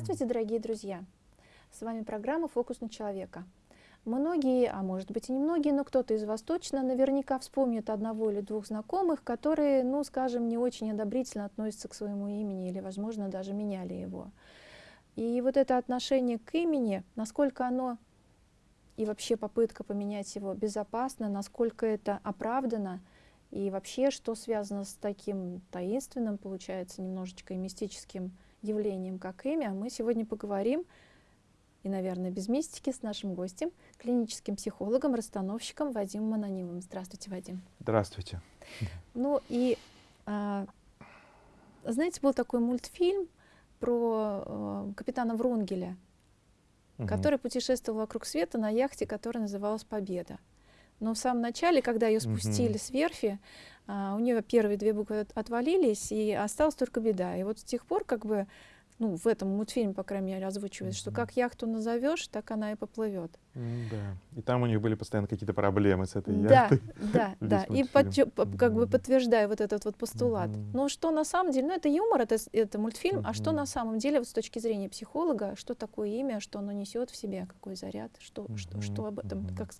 Здравствуйте, дорогие друзья! С вами программа «Фокус на человека». Многие, а может быть и не многие, но кто-то из вас точно наверняка вспомнит одного или двух знакомых, которые, ну, скажем, не очень одобрительно относятся к своему имени или, возможно, даже меняли его. И вот это отношение к имени, насколько оно и вообще попытка поменять его безопасно, насколько это оправдано, и вообще, что связано с таким таинственным, получается, немножечко и мистическим явлением, как имя, мы сегодня поговорим, и, наверное, без мистики, с нашим гостем, клиническим психологом, расстановщиком Вадимом Анонимовым. Здравствуйте, Вадим. Здравствуйте. Ну и, а, знаете, был такой мультфильм про а, капитана Врунгеля, угу. который путешествовал вокруг света на яхте, которая называлась «Победа». Но в самом начале, когда ее спустили угу. с верфи, у нее первые две буквы отвалились, и осталась только беда. И вот с тех пор как бы ну, в этом мультфильме, по крайней мере, озвучивается, mm -hmm. что как яхту назовешь, так она и поплывет. Mm, да. И там у них были постоянно какие-то проблемы с этой да, яхтой. Да, да, да. И как бы подтверждая вот этот вот постулат. Mm -hmm. Но что на самом деле, ну это юмор, это, это мультфильм, mm -hmm. а что на самом деле вот с точки зрения психолога, что такое имя, что оно несет в себе, какой заряд, что, mm -hmm. что, что об этом, mm -hmm. как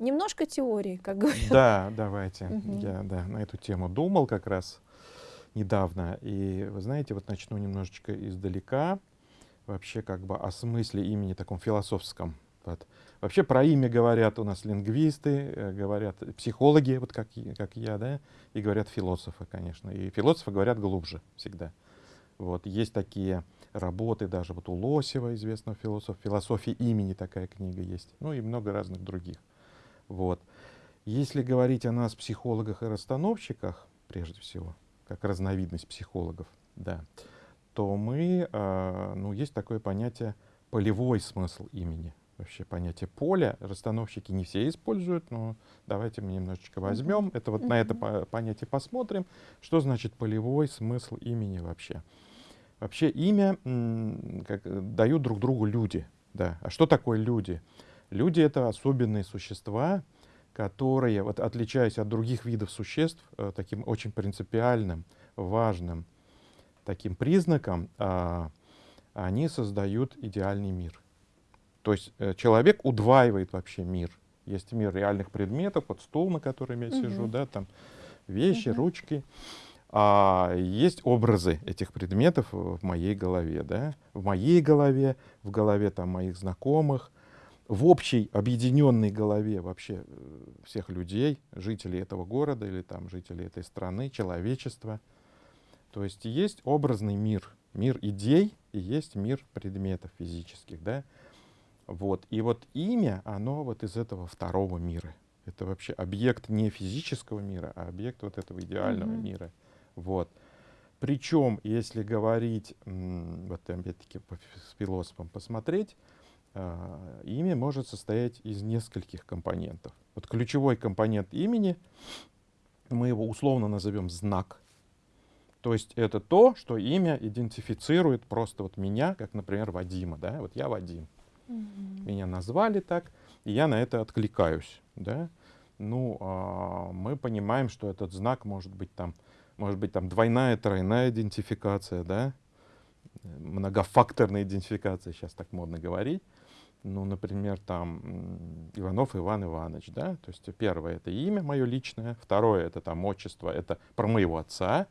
немножко теории, как говорят. Да, давайте. -hmm. Я да, на эту тему думал как раз недавно. И вы знаете, вот начну немножечко издалека, вообще как бы о смысле имени таком философском. Вот. Вообще про имя говорят у нас лингвисты, э, говорят психологи, вот как, как я, да, и говорят философы, конечно. И философы говорят глубже всегда. Вот. Есть такие работы, даже вот у Лосева, известного философа, «Философия имени» такая книга есть, ну и много разных других. Вот. Если говорить о нас, психологах и расстановщиках, прежде всего, как разновидность психологов, да, то мы, э, ну, есть такое понятие полевой смысл имени. Вообще понятие поля расстановщики не все используют, но давайте мы немножечко возьмем, uh -huh. это вот uh -huh. на это по понятие посмотрим, что значит полевой смысл имени вообще. Вообще имя как, дают друг другу люди. Да. А что такое люди? Люди — это особенные существа, которые, вот, отличаясь от других видов существ, э, таким очень принципиальным, важным таким признаком, э, они создают идеальный мир. То есть э, человек удваивает вообще мир. Есть мир реальных предметов, вот стул, на котором я угу. сижу, да, там вещи, угу. ручки. А есть образы этих предметов в моей голове, да, в моей голове, в голове там моих знакомых, в общей объединенной голове вообще э, всех людей, жителей этого города или там жителей этой страны, человечества. То есть есть образный мир, мир идей и есть мир предметов физических, да. Вот. И вот имя, оно вот из этого второго мира. Это вообще объект не физического мира, а объект вот этого идеального mm -hmm. мира. Вот. Причем, если говорить, вот опять-таки с философом посмотреть, имя может состоять из нескольких компонентов. Вот ключевой компонент имени, мы его условно назовем знак. То есть это то, что имя идентифицирует просто вот меня, как, например, Вадима. Да? Вот я Вадим. -hmm. Меня назвали так, и я на это откликаюсь. Да? Ну, а, мы понимаем, что этот знак может быть там, может быть там двойная, тройная идентификация, да? многофакторная идентификация, сейчас так модно говорить ну, например, там Иванов Иван Иванович, да, то есть первое это имя мое личное, второе это там отчество, это про моего отца,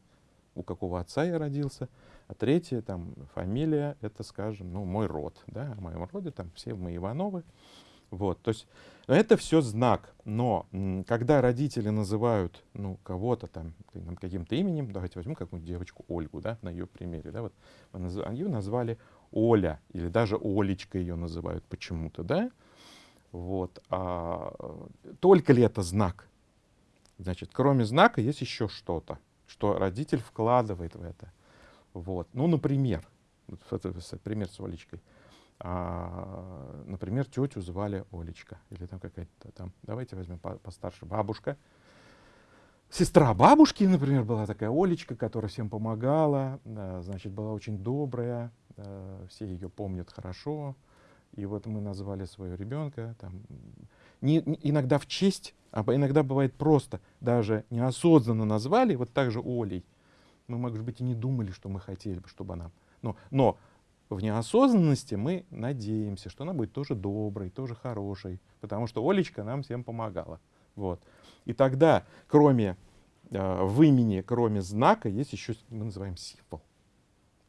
у какого отца я родился, а третье там фамилия, это, скажем, ну, мой род, да, в моем роде там все мы Ивановы, вот, то есть это все знак, но когда родители называют, ну, кого-то там каким-то именем, давайте возьмем какую-нибудь девочку Ольгу, да, на ее примере, да, вот, ее назвали Оля, или даже Олечка ее называют почему-то, да? Вот. А, только ли это знак? Значит, кроме знака есть еще что-то, что родитель вкладывает в это. Вот. Ну, например, пример с Олечкой. А, например, тетю звали Олечка. Или там какая-то там, давайте возьмем постарше, бабушка. Сестра бабушки, например, была такая Олечка, которая всем помогала, значит, была очень добрая, все ее помнят хорошо. И вот мы назвали своего ребенка, там, не, иногда в честь, а иногда бывает просто, даже неосознанно назвали, вот так же Олей. Мы, может быть, и не думали, что мы хотели бы, чтобы она... Но, но в неосознанности мы надеемся, что она будет тоже доброй, тоже хорошей, потому что Олечка нам всем помогала. Вот. И тогда, кроме э, в имени, кроме знака, есть еще, мы называем символ.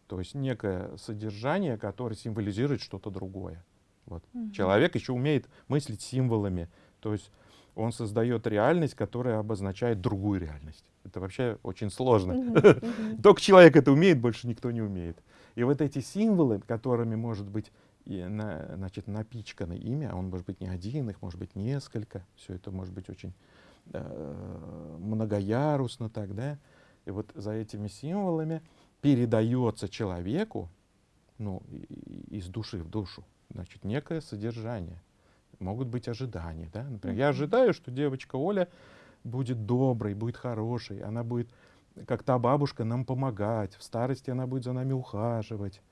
То есть некое содержание, которое символизирует что-то другое. Вот. Угу. Человек еще умеет мыслить символами. То есть он создает реальность, которая обозначает другую реальность. Это вообще очень сложно. Угу. Только человек это умеет, больше никто не умеет. И вот эти символы, которыми может быть и на, значит, напичкано имя, а он может быть не один, их может быть несколько, все это может быть очень э, многоярусно так, да. И вот за этими символами передается человеку, ну, из души в душу, значит, некое содержание. Могут быть ожидания, да. Например, я ожидаю, что девочка Оля будет доброй, будет хорошей, она будет, как та бабушка, нам помогать, в старости она будет за нами ухаживать.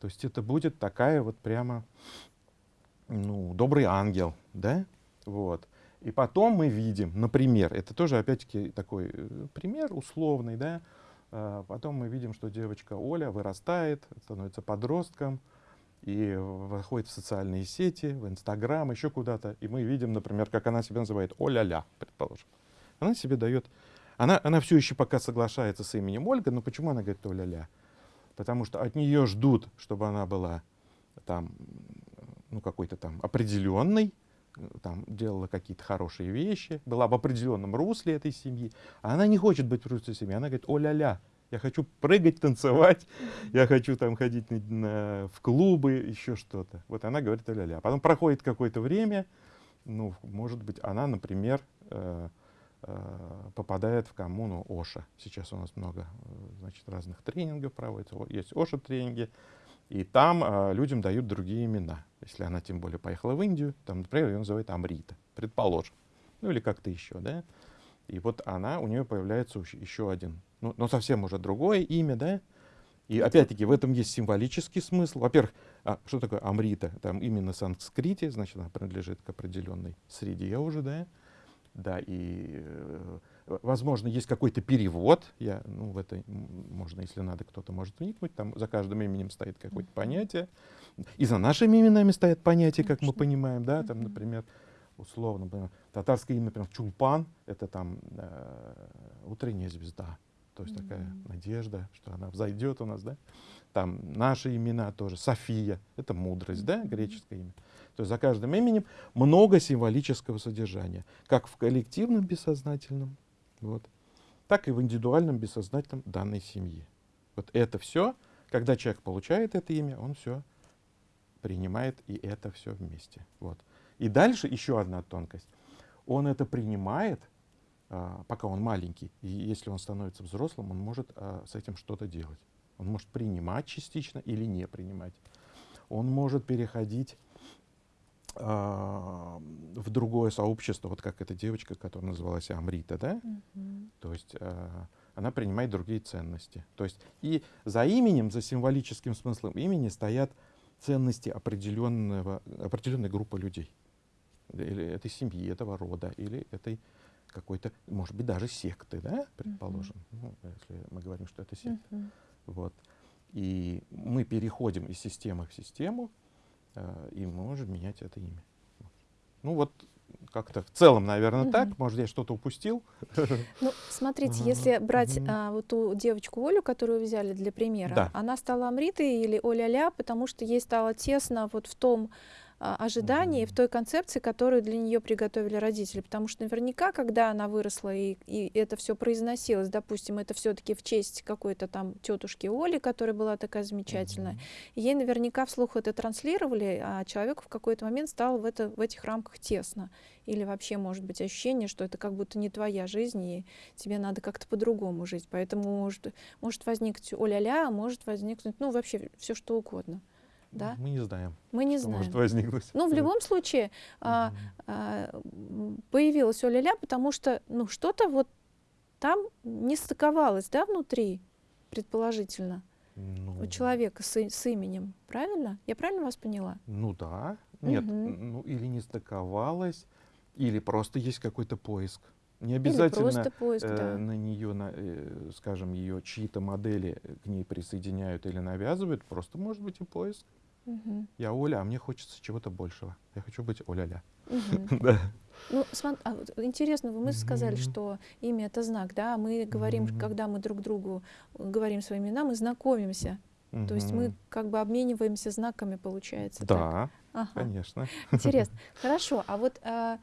То есть это будет такая вот прямо, ну, добрый ангел, да, вот. И потом мы видим, например, это тоже опять-таки такой э, пример условный, да, а потом мы видим, что девочка Оля вырастает, становится подростком, и выходит в социальные сети, в Инстаграм, еще куда-то, и мы видим, например, как она себя называет Оля-ля, предположим. Она себе дает, она, она все еще пока соглашается с именем Ольга, но почему она говорит Оля-ля? Потому что от нее ждут, чтобы она была там, ну, какой-то там определенной, там делала какие-то хорошие вещи, была в определенном русле этой семьи, а она не хочет быть в русле семьи, она говорит, о-ля-ля, я хочу прыгать, танцевать, я хочу там ходить на, на, в клубы, еще что-то. Вот она говорит о-ля-ля. Потом проходит какое-то время, ну, может быть, она, например, э, попадает в коммуну Оша. Сейчас у нас много, э, значит, разных тренингов проводится. Есть Оша-тренинги, и там э, людям дают другие имена. Если она тем более поехала в Индию, там, например, ее называют Амрита, предположим. Ну или как-то еще, да. И вот она, у нее появляется еще один, ну, но совсем уже другое имя, да. И опять-таки в этом есть символический смысл. Во-первых, а, что такое Амрита? Там именно санскрите, значит, она принадлежит к определенной среде уже, да. Да, и э, Возможно, есть какой-то перевод. Я, ну, в это можно, если надо, кто-то может вникнуть. Там за каждым именем стоит какое-то понятие. И за нашими именами стоят понятия, как мы понимаем. Да? Там, например, условно, например, татарское имя, например, Чулпан, это там э, утренняя звезда. То есть mm -hmm. такая надежда, что она взойдет у нас, да. Там наши имена тоже. София, это мудрость, да, греческое имя. То есть за каждым именем много символического содержания, как в коллективном бессознательном, вот. Так и в индивидуальном бессознательном данной семьи. Вот это все, когда человек получает это имя, он все принимает и это все вместе. Вот. И дальше еще одна тонкость. Он это принимает, а, пока он маленький, и если он становится взрослым, он может а, с этим что-то делать. Он может принимать частично или не принимать. Он может переходить в другое сообщество, вот как эта девочка, которая называлась Амрита, да? Mm-hmm. То есть а, она принимает другие ценности. То есть и за именем, за символическим смыслом имени стоят ценности определенного, определенной группы людей. Или этой семьи, этого рода, или этой какой-то, может быть, даже секты, да, предположим, mm-hmm. ну, если мы говорим, что это секта. Mm-hmm. Вот. И мы переходим из системы в систему, Э, и мы можем менять это имя. Ну вот как-то в целом, наверное, угу. так. Может, я что-то упустил. Ну, смотрите, если брать а, вот ту девочку Олю, которую взяли для примера, да. она стала Амритой или Оля-ля, потому что ей стало тесно вот в том ожиданий, в той концепции, которую для нее приготовили родители. Потому что наверняка, когда она выросла и, и это все произносилось, допустим, это все-таки в честь какой-то там тетушки Оли, которая была такая замечательная, ей наверняка вслух это транслировали, а человеку в какой-то момент стало в, это, в этих рамках тесно. Или вообще может быть ощущение, что это как будто не твоя жизнь, и тебе надо как-то по-другому жить. Поэтому может, может возникнуть оля-ля, а может возникнуть, ну, вообще все что угодно да? Мы не знаем. Мы не знаем. Может возникнуть. Ну, в любом случае, а, а, появилась Оля-ля, потому что, ну, что-то вот там не стыковалось, да, внутри, предположительно, ну, у человека с, с именем, правильно? Я правильно вас поняла? Ну да. Нет, угу. ну или не стыковалось, или просто есть какой-то поиск. Не обязательно поиск, э, да. на нее, на, э, скажем, ее чьи-то модели к ней присоединяют или навязывают, просто может быть и поиск. Мгм. Я Оля, а мне хочется чего-то большего. Я хочу быть Оля-ля. Мгм. Да. Ну, а вот интересно, вы мы сказали, Мгм. что имя это знак, да? Мы говорим, Мгм. когда мы друг другу говорим свои имена, мы знакомимся. То есть мы как бы обмениваемся знаками, получается. так? Да, Ага. конечно. Интересно. Хорошо. А вот, а,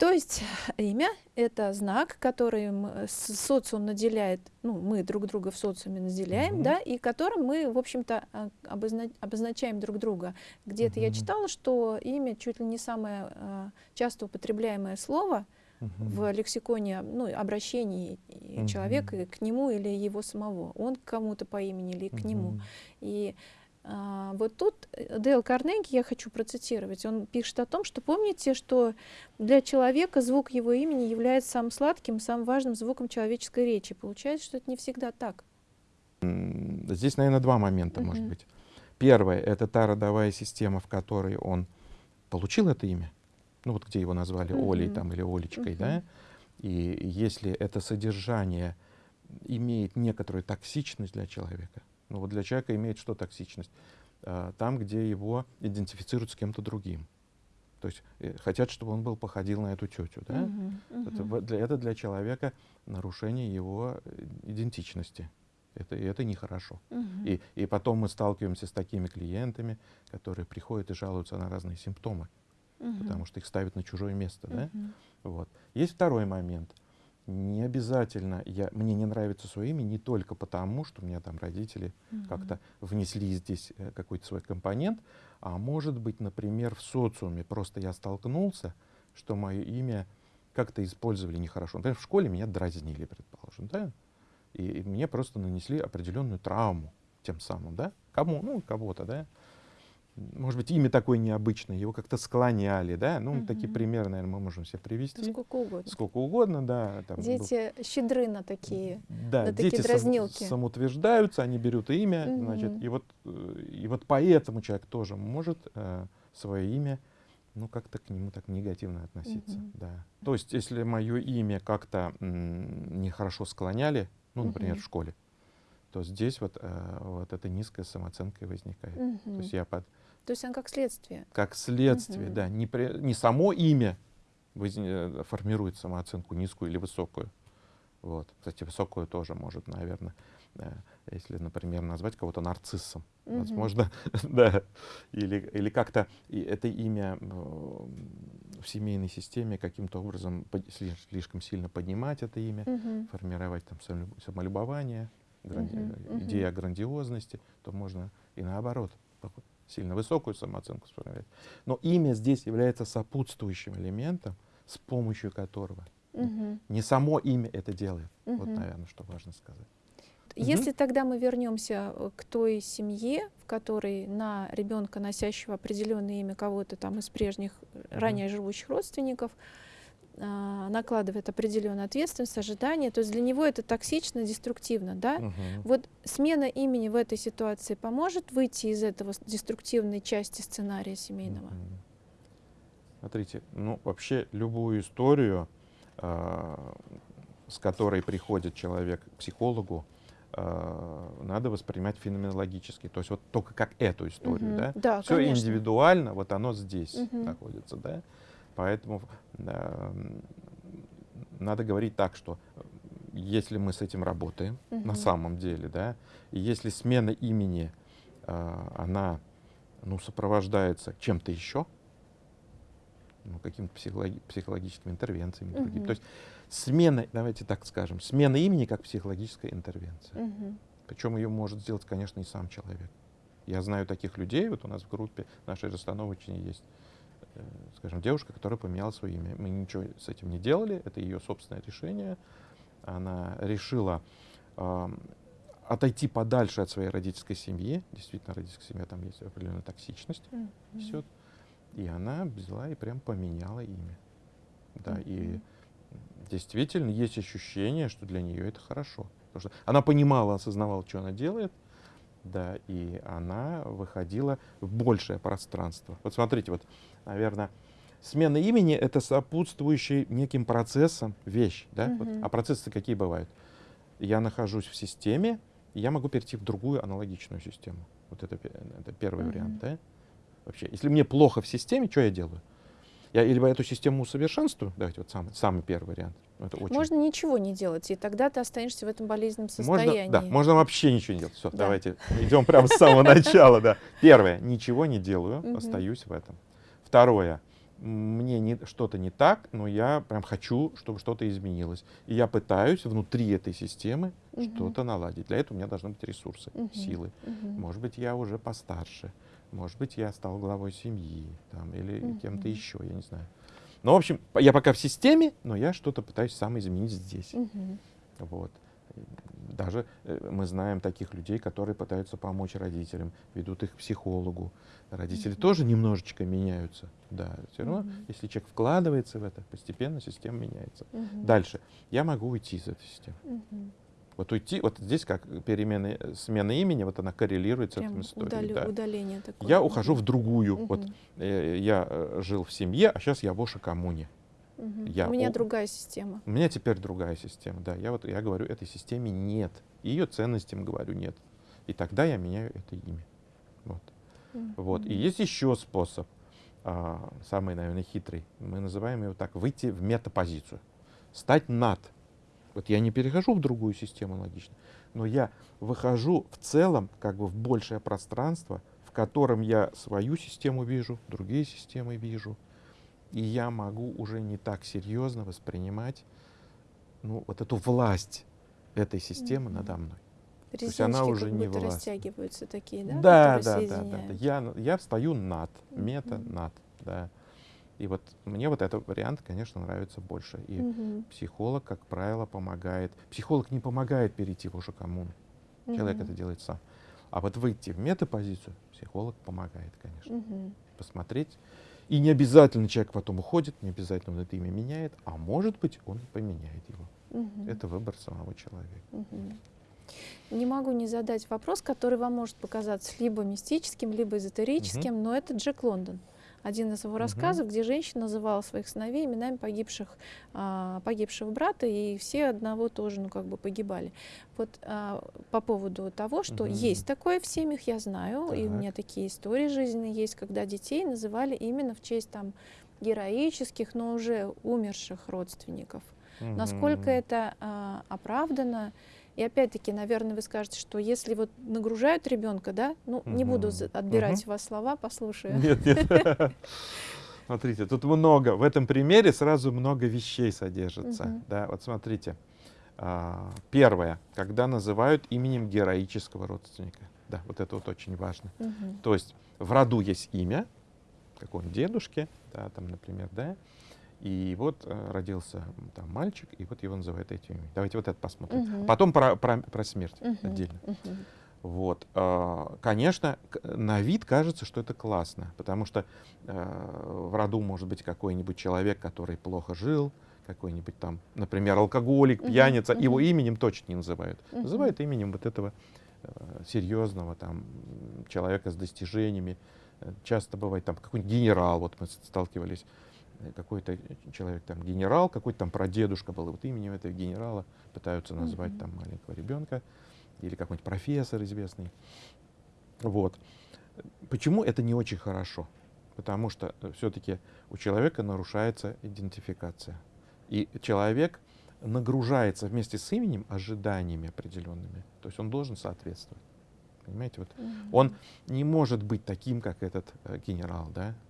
то есть имя — это знак, которым э, социум наделяет, ну, мы друг друга в социуме наделяем, Мгм. да, и которым мы, в общем-то, а, обозна- обозначаем друг друга. Где-то я Мгм. читала, что имя чуть ли не самое а, часто употребляемое слово в лексиконе, ну, обращении Мгм. человека к нему или его самого. Он к кому-то по имени или к нему. Мгм. И вот тут э, Дейл Карнеги, я хочу процитировать, он пишет о том, что помните, что для человека звук его имени является самым сладким, самым важным звуком человеческой речи. Получается, что это не всегда так. Здесь, наверное, два момента, может Мгм. быть. Первое — это та родовая система, в которой он получил это имя. Ну вот где его назвали Олей Мгм. там, или Олечкой, Мгм. да? И если это содержание имеет некоторую токсичность для человека, ну вот для человека имеет что токсичность? А, Там, где его идентифицируют с кем-то другим. То есть э, хотят, чтобы он был походил на эту тетю, да? Мгм, Это, мгм. в- для, это для человека нарушение его э, идентичности. Это, и это нехорошо. Мгм. И, и потом мы сталкиваемся с такими клиентами, которые приходят и жалуются на разные симптомы, Мгм. потому что их ставят на чужое место. Да? Мгм. Вот. Есть второй момент. Не обязательно, я, мне не нравится свое имя не только потому, что у меня там родители Мгм. как-то внесли здесь э, какой-то свой компонент, а может быть, например, в социуме просто я столкнулся, что мое имя как-то использовали нехорошо. Например, в школе меня дразнили, предположим, да? И, и мне просто нанесли определенную травму тем самым, да? Кому? Ну, кого-то, да? Может быть, имя такое необычное, его как-то склоняли, да? Ну, такие Мгм. примеры, наверное, мы можем себе Да привести. сколько угодно. Сколько угодно, да. там был- Дети щедры на такие. да, на такие дети сам- дразнилки. самоутверждаются, они берут имя, Мгм. значит, и вот, э, и вот поэтому человек тоже может э, свое имя, ну, как-то к нему так негативно относиться, Мгм. да. То есть, если мое имя как-то нехорошо склоняли, ну, например, Мгм. в школе, то здесь вот, э, вот эта низкая самооценка и возникает. То Мгм. есть я под, То есть он как следствие. как следствие, Мгм. да, не, при- не само имя э, формирует самооценку низкую или высокую. Вот. Кстати, высокую тоже может, наверное, э, если, например, назвать кого-то нарциссом, Мгм. возможно, да, или, или как-то это имя в семейной системе каким-то образом слишком сильно поднимать это имя, Мгм. формировать там самолю- самолюбование, гранди- мгм. идея о грандиозности, то можно и наоборот сильно высокую самооценку сформировать. Но имя здесь является сопутствующим элементом, с помощью которого Мгм. не само имя это делает. Вот, Мгм. наверное, что важно сказать. Если тогда мы вернемся э, к той семье, в которой на ребенка, носящего определенное имя кого-то там из прежних э, ранее живущих родственников, накладывает определенную ответственность, ожидания, то есть для него это токсично, деструктивно, да? Мгм. Вот смена имени в этой ситуации поможет выйти из этого деструктивной части сценария семейного? Смотрите, ну вообще любую историю, а, с которой приходит человек к психологу, а, надо воспринимать феноменологически. То есть вот только как эту историю, Мгм. да? Да, Все конечно. индивидуально, вот оно здесь Мгм. находится, да? Поэтому надо говорить так, что э, если мы с этим работаем Мгм. на самом деле, да, и если смена имени, а, она, ну, сопровождается чем-то еще, ну, какими-то психологи- психологическими интервенциями, другими. Мгм. То есть смена, давайте так скажем, смена имени как психологическая интервенция. Мгм. Причем ее может сделать, конечно, и сам человек. Я знаю таких людей, вот у нас в группе нашей расстановочной есть, э, скажем, девушка, которая поменяла свое имя. Мы ничего с этим не делали, это ее собственное решение. Она решила ам, отойти подальше от своей родительской семьи. Действительно, родительская семья, там есть определенная токсичность Мгм. несет. И она взяла и прям поменяла имя. Да, и Мгм. действительно есть ощущение, что для нее это хорошо. Потому что она понимала, осознавала, что она делает, да, и она выходила в большее пространство. Вот смотрите, вот, наверное, Смена имени — это сопутствующий неким процессом вещь. Да? Вот. А процессы какие бывают? Я нахожусь в системе, и я могу перейти в другую аналогичную систему. Вот это, это первый вариант. Да? Вообще, если мне плохо в системе, что я делаю? Я либо эту систему усовершенствую, давайте вот самый, самый первый вариант. Это очень... Можно ничего не делать, и тогда ты останешься в этом болезненном состоянии. Можно, да, можно вообще ничего не делать. Все, да. давайте идем прямо с самого начала. Да. Первое, ничего не делаю, остаюсь в этом. Второе, мне не, что-то не так, но я прям хочу, чтобы что-то изменилось. И я пытаюсь внутри этой системы угу. что-то наладить. Для этого у меня должны быть ресурсы, угу. силы. Угу. Может быть, я уже постарше. Может быть, я стал главой семьи там, или угу. кем-то еще, я не знаю. Но, в общем, я пока в системе, но я что-то пытаюсь сам изменить здесь. Угу. Вот. Даже э, мы знаем таких людей, которые пытаются помочь родителям, ведут их к психологу. Родители mm-hmm. тоже немножечко меняются. Да, все равно, mm-hmm. если человек вкладывается в это, постепенно система меняется. Mm-hmm. Дальше. Я могу уйти из этой системы. Mm-hmm. Вот уйти, вот здесь как перемены, смена имени, вот она коррелирует Прям с этой историей. Удали, да. Удаление такое. Я ухожу в другую. Угу. Вот э, я э, жил в семье, а сейчас я в Оша-коммуне. Угу. Я, у меня у, другая система. У меня теперь другая система, да. Я вот я говорю, этой системе нет. Ее ценностям говорю нет. И тогда я меняю это имя. Вот. Угу. вот. И есть еще способ, а, самый, наверное, хитрый. Мы называем его так, выйти в метапозицию. Стать над вот я не перехожу в другую систему логично, но я выхожу в целом как бы в большее пространство, в котором я свою систему вижу, другие системы вижу, и я могу уже не так серьезно воспринимать ну, вот эту власть этой системы mm-hmm. надо мной. То есть она уже как не будто власть. растягиваются такие, да? Да, да, да, да, да. Я, я встаю над, мета mm-hmm. над, да. И вот мне вот этот вариант, конечно, нравится больше. И угу. психолог, как правило, помогает. Психолог не помогает перейти в уже коммуну. Угу. Человек это делает сам. А вот выйти в метапозицию психолог помогает, конечно. Угу. Посмотреть. И не обязательно человек потом уходит, не обязательно он это имя меняет, а может быть он поменяет его. Угу. Это выбор самого человека. Угу. Не могу не задать вопрос, который вам может показаться либо мистическим, либо эзотерическим, угу. но это Джек Лондон один из его рассказов, где женщина называла своих сыновей именами погибших, а, погибшего брата, и все одного тоже, ну, как бы погибали. Вот а, по поводу того, что угу. есть такое в семьях, я знаю, так. и у меня такие истории жизненные есть, когда детей называли именно в честь там героических, но уже умерших родственников. Угу. Насколько это а, оправдано? И опять-таки, наверное, вы скажете, что если вот нагружают ребенка, да, ну, угу. не буду отбирать угу. у вас слова, послушаю. Нет, нет. Смотрите, тут много, в этом примере сразу много вещей содержится. Угу. Да, вот смотрите. А, первое, когда называют именем героического родственника. Да, вот это вот очень важно. Угу. То есть в роду есть имя, какого-нибудь дедушки, да, там, например, да, и вот э, родился там мальчик, и вот его называют этим именем. Давайте вот это посмотрим. Угу. Потом про, про, про смерть угу. отдельно. Угу. Вот, э, конечно, на вид кажется, что это классно, потому что э, в роду может быть какой-нибудь человек, который плохо жил, какой-нибудь там, например, алкоголик, пьяница, uh-huh, его именем точно не называют. Uh-huh. Называют именем вот этого серьезного там человека с достижениями. Часто бывает там какой-нибудь генерал, вот мы сталкивались какой-то человек там генерал, какой-то там прадедушка был, и вот именем этого генерала пытаются назвать mm-hmm. там маленького ребенка или какой-нибудь профессор известный. Вот. Почему это не очень хорошо? Потому что все-таки у человека нарушается идентификация. И человек нагружается вместе с именем ожиданиями определенными. То есть он должен соответствовать. Понимаете, вот mm-hmm. он не может быть таким, как этот э, генерал, да, Э,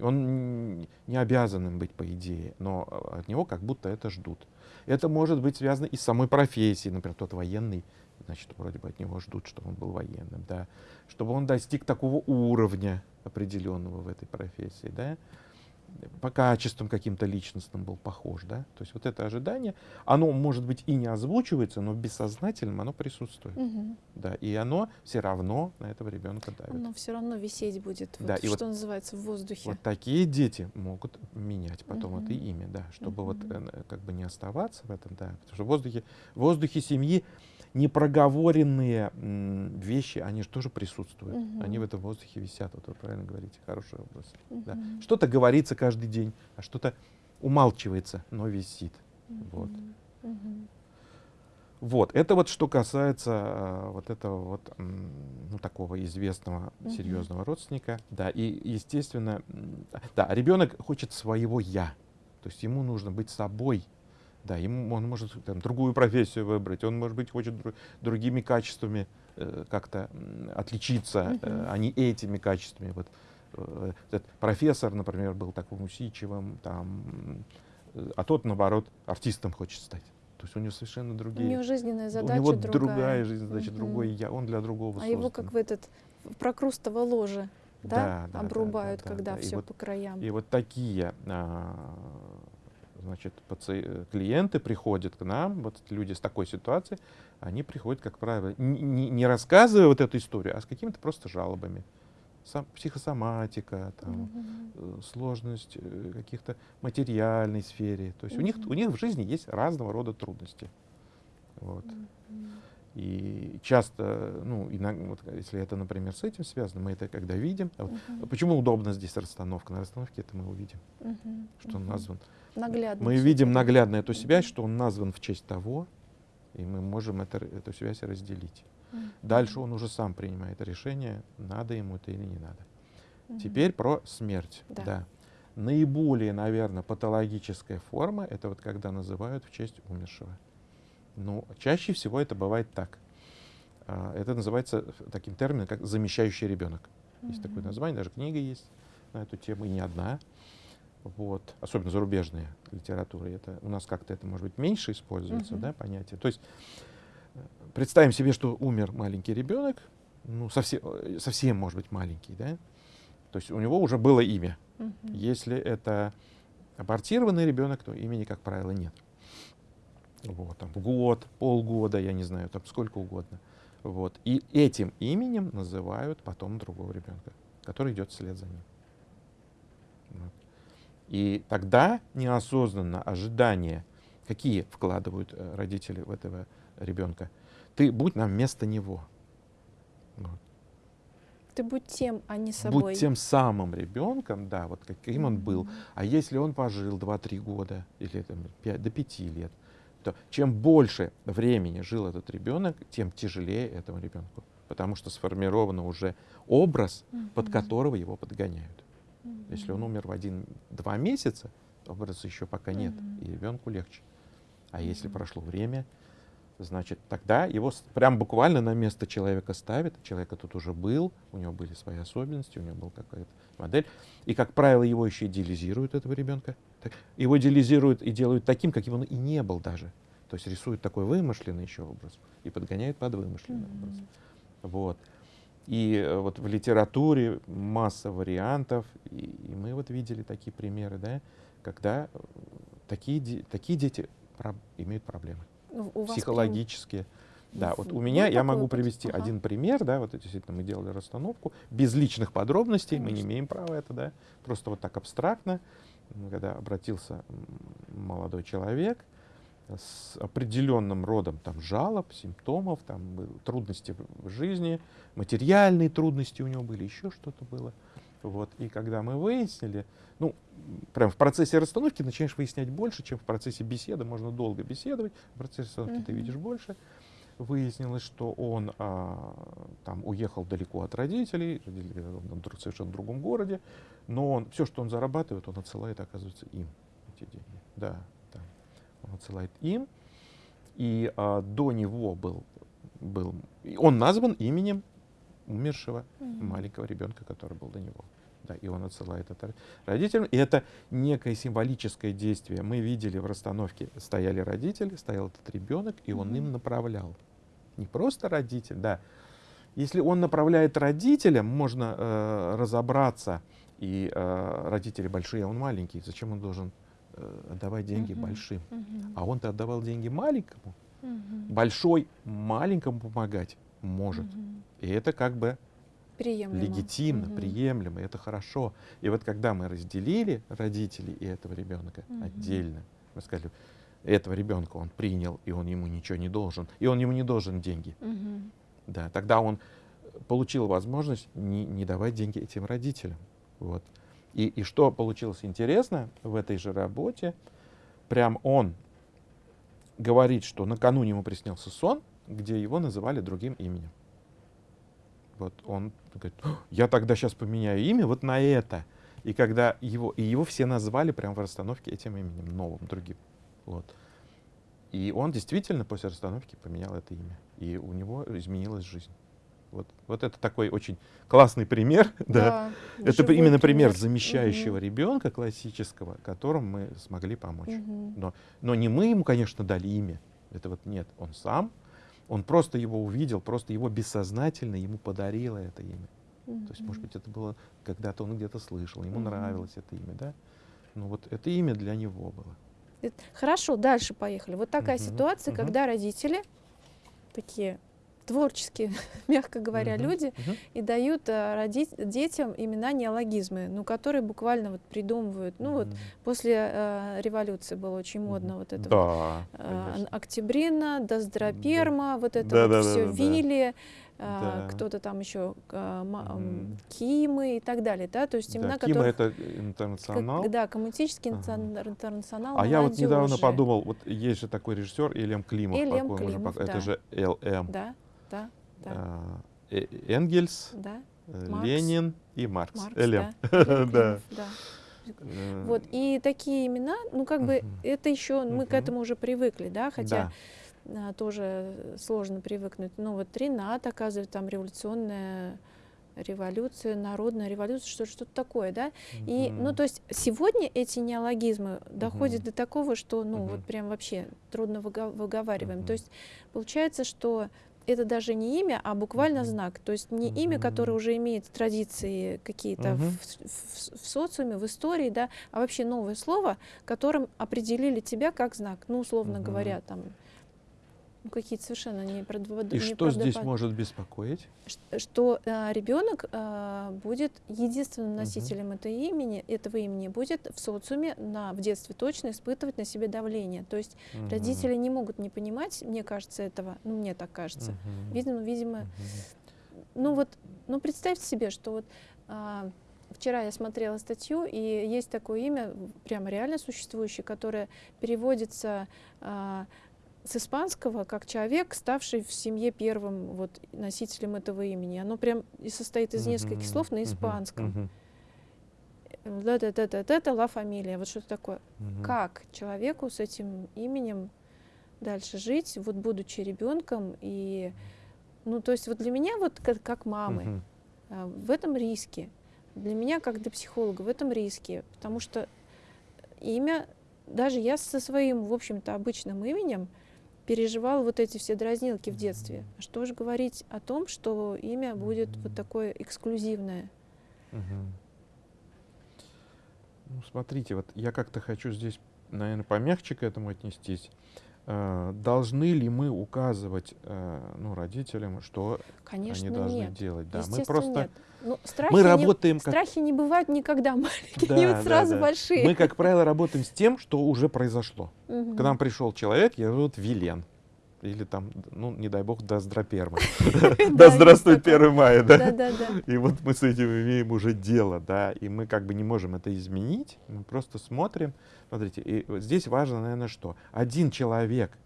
он не обязан им быть, по идее, но от него как будто это ждут. Это может быть связано и с самой профессией. Например, тот военный, значит, вроде бы от него ждут, чтобы он был военным, да, чтобы он достиг такого уровня определенного в этой профессии, да по качествам каким-то личностным был похож, да, то есть вот это ожидание, оно может быть и не озвучивается, но бессознательным оно присутствует, угу. да, и оно все равно на этого ребенка давит. Оно все равно висеть будет, вот, да, и что вот, называется, в воздухе. Вот такие дети могут менять потом угу. это имя, да, чтобы угу. вот э, как бы не оставаться в этом, да, потому что в воздухе, в воздухе семьи непроговоренные вещи, они же тоже присутствуют. Угу. Они в этом воздухе висят. Вот вы правильно говорите, хороший вопрос. Угу. Да. Что-то говорится каждый день, а что-то умалчивается, но висит. Угу. Вот. Угу. Вот, это вот что касается э, вот этого вот, ну, такого известного, серьезного родственника. Да, и, естественно, да, ребенок хочет своего «я». То есть ему нужно быть собой. Да, ему, он может там, другую профессию выбрать, он, может быть, хочет дру, другими качествами э, как-то отличиться, э, а не этими качествами. Вот, э, этот профессор, например, был таким усидчивым, там, э, а тот, наоборот, артистом хочет стать. То есть у него совершенно другие... У него жизненная задача У него другая, другая жизненная задача, угу. другой я, он для другого А создан. его как в этот прокрустово ложе, да, да, обрубают, да, да, когда да, все вот, по краям. И вот такие, а, значит, паци... клиенты приходят к нам, вот люди с такой ситуацией, они приходят, как правило, не, не рассказывая вот эту историю, а с какими-то просто жалобами сам, психосоматика, там, угу. сложность э, каких-то материальной сфере. То есть угу. у, них, у них в жизни есть разного рода трудности. Вот. Угу. И часто, ну, иногда, вот, если это, например, с этим связано, мы это когда видим. Uh -huh. Почему удобно здесь расстановка? На расстановке это мы увидим, -huh. что он назван. Наглядно. Мы видим наглядно эту связь, что он назван в честь того, и мы можем это, эту связь разделить. Дальше он уже сам принимает решение, надо ему это или не надо. Угу. Теперь про смерть. Да. да. Наиболее, наверное, патологическая форма это вот когда называют в честь умершего. Ну, чаще всего это бывает так. А, это называется таким термином, как замещающий ребенок. Есть такое название, даже книга есть на эту тему, и не одна. Вот. Особенно зарубежная литература. Это, у нас как-то это, может быть, меньше используется, угу. да, понятие. То есть Представим себе, что умер маленький ребенок, ну, совсем, совсем, может быть, маленький, да? То есть у него уже было имя. Угу. Если это абортированный ребенок, то имени, как правило, нет. Вот, там, год, полгода, я не знаю, там сколько угодно. Вот. И этим именем называют потом другого ребенка, который идет вслед за ним. Вот. И тогда неосознанно ожидания, какие вкладывают э, родители в этого ребенка, ты будь нам вместо него. Вот. Ты будь тем, а не собой. Будь тем самым ребенком, да, вот каким он был. А если он пожил 2-3 года или там, 5, до 5 лет, то чем больше времени жил этот ребенок, тем тяжелее этому ребенку. Потому что сформирован уже образ, mm-hmm. под которого его подгоняют. Mm-hmm. Если он умер в один-два месяца, образа еще пока нет, mm-hmm. и ребенку легче. А если прошло время, значит, тогда его прям буквально на место человека ставят. Человека тут уже был, у него были свои особенности, у него была какая-то модель. И, как правило, его еще идеализируют, этого ребенка. Его идеализируют и делают таким, каким он и не был даже. То есть рисуют такой вымышленный еще образ и подгоняют под вымышленный mm-hmm. образ. Вот. И э, вот в литературе масса вариантов, и, и мы вот видели такие примеры, да, когда э, такие, такие дети про, имеют проблемы у психологические. Прям... Да, вот у меня, я могу привести ага. один пример, да, вот действительно мы делали расстановку, без личных подробностей, Конечно. мы не имеем права это, да, просто вот так абстрактно, когда обратился молодой человек с определенным родом там жалоб, симптомов, там трудности в жизни, материальные трудности у него были, еще что-то было. Вот. И когда мы выяснили, ну, прям в процессе расстановки начинаешь выяснять больше, чем в процессе беседы. Можно долго беседовать, в процессе расстановки mm-hmm. ты видишь больше. Выяснилось, что он а, там уехал далеко от родителей, родители в совершенно другом городе, но он, все, что он зарабатывает, он отсылает, оказывается, им эти деньги. Да, да. Он отсылает им. И а, до него был, был, он назван именем умершего mm-hmm. маленького ребенка, который был до него. Да, и он отсылает это родителям. И это некое символическое действие. Мы видели в расстановке, стояли родители, стоял этот ребенок, и он mm-hmm. им направлял. Не просто родитель, да. Если он направляет родителям, можно э, разобраться, и э, родители большие, а он маленький. Зачем он должен э, отдавать деньги mm-hmm. большим? Mm-hmm. А он-то отдавал деньги маленькому. Mm-hmm. Большой маленькому помогать может. Mm-hmm. И это как бы приемлемо. легитимно, угу. приемлемо, это хорошо. И вот когда мы разделили родителей и этого ребенка угу. отдельно, мы сказали, этого ребенка он принял, и он ему ничего не должен, и он ему не должен деньги. Мгм. Да, тогда он получил возможность не, не давать деньги этим родителям. Вот. И, и что получилось интересно в этой же работе, прям он говорит, что накануне ему приснился сон, где его называли другим именем. Вот он говорит, «О, я тогда сейчас поменяю имя вот на это. И когда его, и его все назвали прямо в расстановке этим именем, новым, другим. Вот. И он действительно после расстановки поменял это имя. И у него изменилась жизнь. Вот, вот это такой очень классный пример. Да. Это живой именно пример замещающего ребенка классического, которому мы смогли помочь. Мгм. Но, но не мы ему, конечно, дали имя. Это вот нет. Он сам, он просто его увидел, просто его бессознательно ему подарило это имя. То есть, может быть, это было когда-то он где-то слышал, ему Мгм. нравилось это имя, да? Ну вот это имя для него было. Э, Хорошо, дальше поехали. Вот такая Мгм, ситуация, мгм. когда родители такие творческие, мягко говоря, Мгм, люди, мгм. и дают а, роди- детям имена неологизмы, ну, которые буквально вот придумывают. Ну, вот Мгм. после а, революции было очень модно вот это вот, Да, а, конечно. Октябрина, Доздроперма, вот это Да, вот да, да, все да, да. Вилли, а, Да. кто-то там еще м, Мгм. Кимы и так далее, да, то есть Да, имена, Кима которых это как- интернационал. да, коммунистический Ага. интер- интернационал А я вот недавно молодежи. подумал, вот есть же такой режиссер Элем Климов, Элем Климов, пок- это да. же ЛМ. Да, да, да, А, Э- Энгельс, да. э, Маркс. Ленин и Маркс. Маркс, да. Элем Да. Да. Э, Вот, и такие имена, ну, как бы, это еще, мы к этому уже привыкли, да, хотя да. А, тоже сложно привыкнуть. Ну, вот Ренат, оказывается, там революционная революция, народная революция, что что-то такое, да. И, ну, Мгм. то есть сегодня эти неологизмы доходят Мгм. до такого, что, ну, Мгм. вот прям вообще трудно выговариваем. Мгм. То есть получается, что это даже не имя, а буквально знак. То есть не имя, которое уже имеет традиции какие-то Мгм. в, в- в социуме, в истории, да, а вообще новое слово, которым определили тебя как знак. Ну, условно Мгм. говоря, там ну, какие-то совершенно не И что здесь может беспокоить? что ребенок будет единственным носителем этой имени, этого имени, будет в социуме на, в детстве точно испытывать на себе давление. То есть Мгм. родители не могут не понимать, мне кажется, этого, ну мне так кажется. Мгм. Видимо, видимо, Мгм. ну вот, ну представьте себе, что вот а, вчера я смотрела статью, и есть такое имя, прямо реально существующее, которое переводится а, с испанского как человек, ставший в семье первым вот носителем этого имени. Оно прям и состоит из нескольких Мгм. слов на испанском. Это ла фамилия, вот что-то такое. Мгм. Как человеку с этим именем дальше жить, вот будучи ребенком и ну, то есть вот для меня вот как, как мамы а, в этом риске. Для меня, как для психолога, в этом риске. Потому что имя, даже я со своим, в общем-то, обычным именем переживала вот эти все дразнилки в детстве. Что же говорить о том, что имя будет вот такое эксклюзивное? Мгм. Ну, смотрите, вот я как-то хочу здесь, наверное, помягче к этому отнестись. Э, Должны ли мы указывать э, ну, родителям, что Конечно, они должны нет. делать? Да, мы просто нет. Ну, страхи мы не- работаем как Страхи не бывают никогда маленькие, Да, они да, вот сразу да. большие. мы, как правило, работаем с тем, что уже произошло. Мгм. К нам пришел человек, я зовут Вилен. Или там, ну, не дай бог. Да, Да есть здравствует такое. 1 мая, да? И вот мы с этим имеем уже дело, да, и мы как бы не можем это изменить, мы просто смотрим. Смотрите, и здесь важно, наверное, что один человек,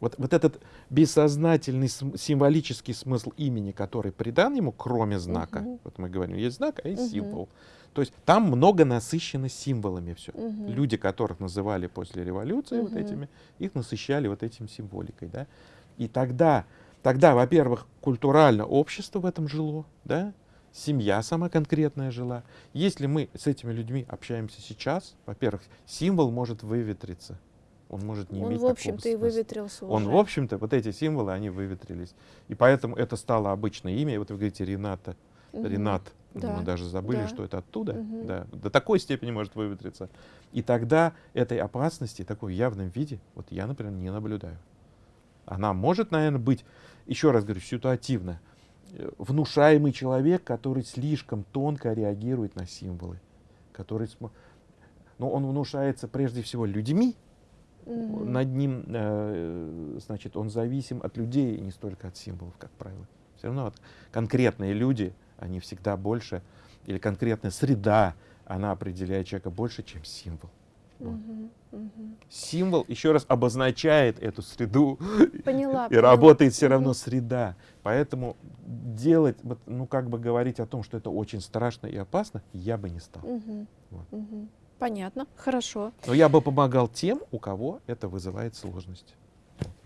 вот, вот этот бессознательный символический смысл имени, который придан ему, кроме знака, Мгм. вот мы говорим, есть знак, а есть Мгм. символ. То есть там много насыщено символами все. Мгм. Люди, которых называли после революции вот Мгм. этими, их насыщали вот этим символикой, да. И тогда, тогда, во-первых, культурально общество в этом жило, да, семья сама конкретная жила. Если мы с этими людьми общаемся сейчас, во-первых, символ может выветриться, он может не Он, иметь в общем-то, и выветрился Он, уже. в общем-то, вот эти символы, они выветрились. И поэтому это стало обычное имя. И вот вы говорите Рената, Мгм. Ренат. Да, Мы даже забыли, да. что это оттуда. Мгм. Да, до такой степени может выветриться. И тогда этой опасности, такой в явном виде, вот я, например, не наблюдаю. Она может, наверное, быть, еще раз говорю, ситуативно. Э, Внушаемый человек, который слишком тонко реагирует на символы. Который, но он внушается прежде всего людьми, Mm-hmm. Над ним, э, значит, он зависим от людей, не столько от символов, как правило. Все равно вот конкретные люди, они всегда больше, или конкретная среда, она определяет человека больше, чем символ. Вот. Угу, угу. Символ еще раз обозначает эту среду поняла, и поняла. работает все равно среда. Поэтому делать, ну как бы говорить о том, что это очень страшно и опасно, я бы не стал. Угу, вот. угу. Понятно, хорошо. Но я бы помогал тем, у кого это вызывает сложность.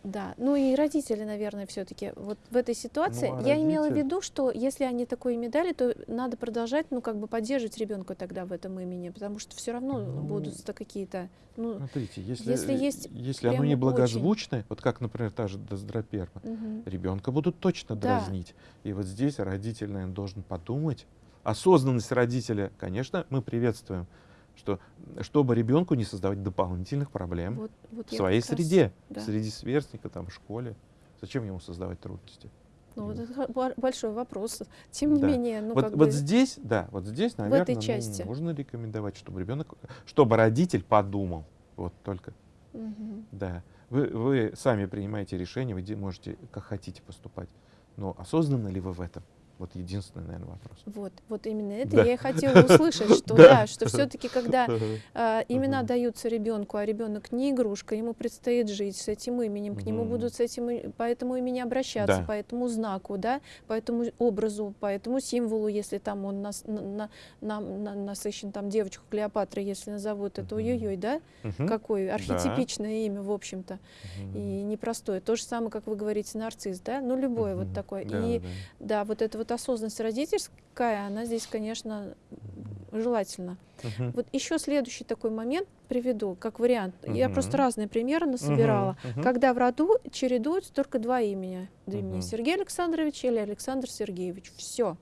Да, ну и родители, наверное, все-таки вот в этой ситуации. Ну, а я родители... имела в виду, что если они такое имя дали, то надо продолжать, ну как бы поддерживать ребенка тогда в этом имени, потому что все равно ну, будут какие-то. Ну, смотрите, если, если есть, если оно не благозвучное, очень... вот как, например, та же доздроперма, угу. ребенка будут точно да. дразнить. И вот здесь родитель, наверное, должен подумать. Осознанность родителя, конечно, мы приветствуем что чтобы ребенку не создавать дополнительных проблем вот, вот в своей среде, раз, да. среди сверстника, там, в школе. Зачем ему создавать трудности? Ну, вот это большой вопрос. Тем не да. менее, ну вот, как вот бы здесь, да, вот здесь, наверное, в этой части. Ну, можно рекомендовать, чтобы ребенок, чтобы родитель подумал, вот только, угу. да. Вы, вы сами принимаете решение, вы можете как хотите поступать, но осознанно ли вы в этом? Вот единственный, наверное, вопрос. Вот, вот именно это да. я и хотела услышать, что да, что все-таки, когда э, имена даются ребенку, а ребенок не игрушка, ему предстоит жить с этим именем, к нему будут с этим, по этому имени обращаться, да. по этому знаку, да, по этому образу, по этому символу, если там он нас, на, на, на, насыщен, там девочку Клеопатры, если назовут это, ой-ой-ой, да, какое архетипичное имя, в общем-то, и непростое. То же самое, как вы говорите, нарцисс, да, ну любое вот такое. и да, вот это вот осознанность родительская, она здесь, конечно, желательно. Uh-huh. Вот еще следующий такой момент приведу, как вариант. Uh-huh. Я просто разные примеры насобирала. Uh-huh. Когда в роду чередуются только два имени. Два uh-huh. Сергей Александрович или Александр Сергеевич. Все.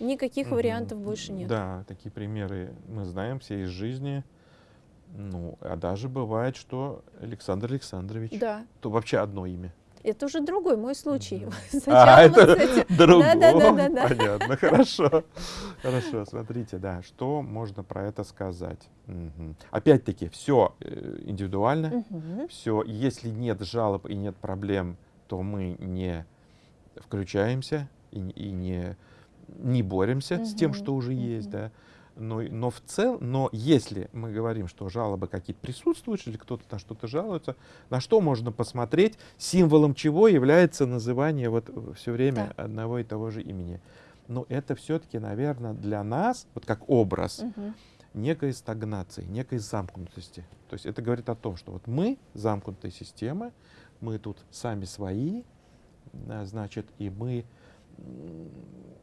Никаких uh-huh. вариантов больше нет. Да, такие примеры мы знаем все из жизни. Ну, а даже бывает, что Александр Александрович. Да. То вообще одно имя. Это уже другой мой случай. А, это другой. Да, да, да, да. Понятно, хорошо. Хорошо, смотрите, да, что можно про это сказать. Угу. Опять-таки, все э, индивидуально, угу. все, если нет жалоб и нет проблем, то мы не включаемся и, и не, не боремся угу. с тем, что уже угу. есть, да. Но, но в целом, но если мы говорим, что жалобы какие-то присутствуют, или кто-то на что-то жалуется, на что можно посмотреть, символом чего является называние вот все время да. одного и того же имени. Но это все-таки, наверное, для нас, вот как образ, угу. некой стагнации, некой замкнутости. То есть это говорит о том, что вот мы замкнутая система, мы тут сами свои, значит, и мы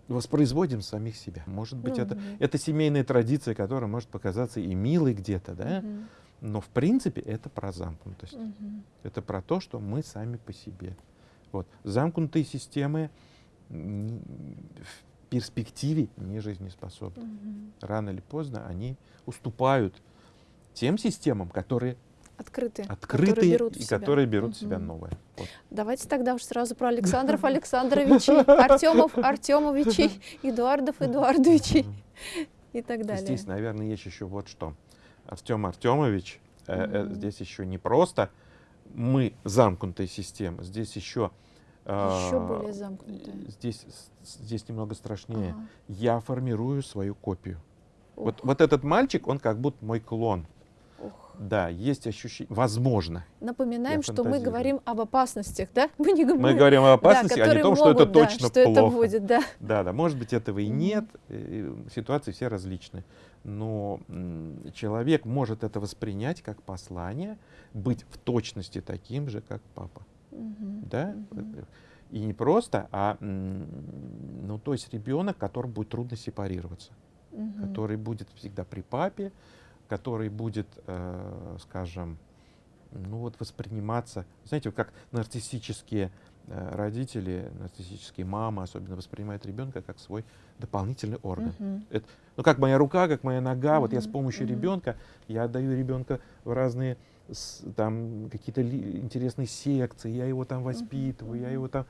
воспроизводим самих себя. Может быть, mm-hmm. это, это семейная традиция, которая может показаться и милой где-то, да? Mm-hmm. Но в принципе это про замкнутость. Mm-hmm. Это про то, что мы сами по себе. Вот. Замкнутые системы в перспективе не жизнеспособны. Mm-hmm. Рано или поздно они уступают тем системам, которые открытые, открытые которые берут и себя. которые берут в себя новое. Вот. Давайте тогда уж сразу про Александров Александровичей, Артемов Артемовичей, Эдуардов Эдуардовичей и так далее. Здесь, наверное, есть еще вот что. Артем Артемович, э, э, здесь еще не просто мы замкнутая система, здесь еще еще э, более замкнутая. Здесь, здесь немного страшнее. Ага. Я формирую свою копию. Вот, вот этот мальчик, он как будто мой клон. Да, есть ощущение, возможно. Напоминаем, что мы говорим об опасностях, да? Мы, не, мы, мы говорим об опасности, да, а не о том, могут, что это да, точно что плохо. Это будет, да. да, да, может быть этого и нет, ситуации все различны. Но человек может это воспринять как послание, быть в точности таким же, как папа. Угу, да? Угу. И не просто, а ну, то есть ребенок, которому будет трудно сепарироваться, угу. который будет всегда при папе, который будет, э, скажем, ну вот восприниматься, знаете, как нарциссические э, родители, нарциссические мамы особенно воспринимают ребенка как свой дополнительный орган. Uh-huh. Это, ну как моя рука, как моя нога, uh-huh. вот я с помощью uh-huh. ребенка, я отдаю ребенка в разные там какие-то интересные секции, я его там воспитываю, uh-huh. я его там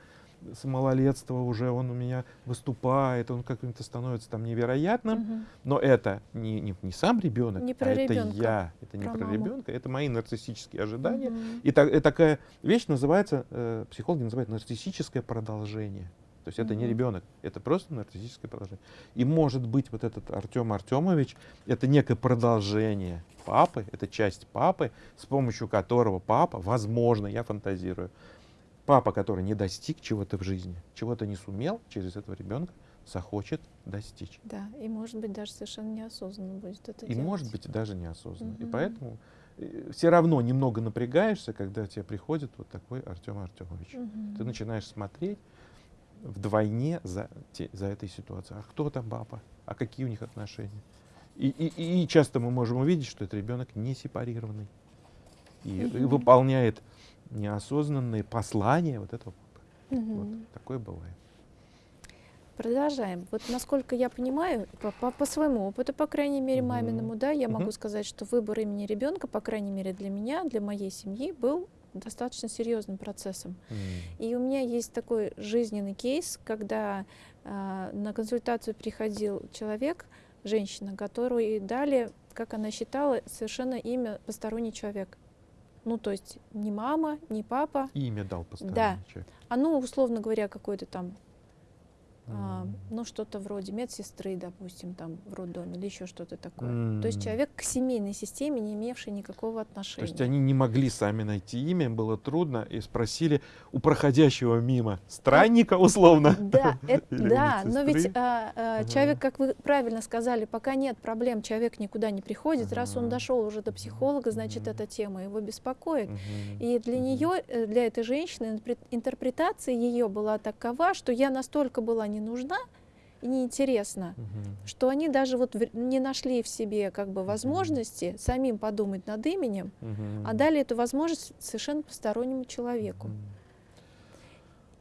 с малолетства уже он у меня выступает, он каким-то становится там невероятным, угу. но это не, не, не сам ребенок, не а ребенка, это я, это не про, про ребенка, это мои нарциссические ожидания. Угу. И, так, и такая вещь называется, э, психологи называют нарциссическое продолжение. То есть это не ребенок, это просто нарциссическое продолжение. И может быть вот этот Артем Артемович, это некое продолжение папы, это часть папы, с помощью которого папа, возможно, я фантазирую, папа, который не достиг чего-то в жизни, чего-то не сумел, через этого ребенка захочет достичь. Да, и может быть даже совершенно неосознанно будет это И делать. может быть даже неосознанно. Угу. И поэтому э, все равно немного напрягаешься, когда тебе приходит вот такой Артем Артемович. Угу. Ты начинаешь смотреть вдвойне за, те, за этой ситуацией. А кто там папа? А какие у них отношения? И, и, и часто мы можем увидеть, что этот ребенок не сепарированный и, угу. и выполняет неосознанные послания вот этого. Угу. Вот такое бывает. Продолжаем. Вот насколько я понимаю, по, по, по своему опыту, по крайней мере, маминому, да, я могу сказать, что выбор имени ребенка, по крайней мере, для меня, для моей семьи, был достаточно серьезным процессом. Mm. И у меня есть такой жизненный кейс, когда э, на консультацию приходил человек, женщина, которой дали, как она считала, совершенно имя посторонний человек. Ну, то есть не мама, не папа. Имя дал посторонний да. человек. А ну, условно говоря, какой-то там а, ну, что-то вроде медсестры, допустим, там в роддоме или еще что-то такое. Mm. То есть человек к семейной системе, не имевший никакого отношения. То есть они не могли сами найти имя, им было трудно, и спросили у проходящего мимо странника, условно. Да, это, да но ведь а, а, человек, как вы правильно сказали, пока нет проблем, человек никуда не приходит. Uh Раз он дошел уже до психолога, значит, uh эта тема его беспокоит. Uh И для нее, э, для этой женщины, интерпретация ее была такова, что я настолько была не нужна и неинтересна, угу. что они даже вот не нашли в себе как бы возможности угу. самим подумать над именем, угу. а дали эту возможность совершенно постороннему человеку. Угу.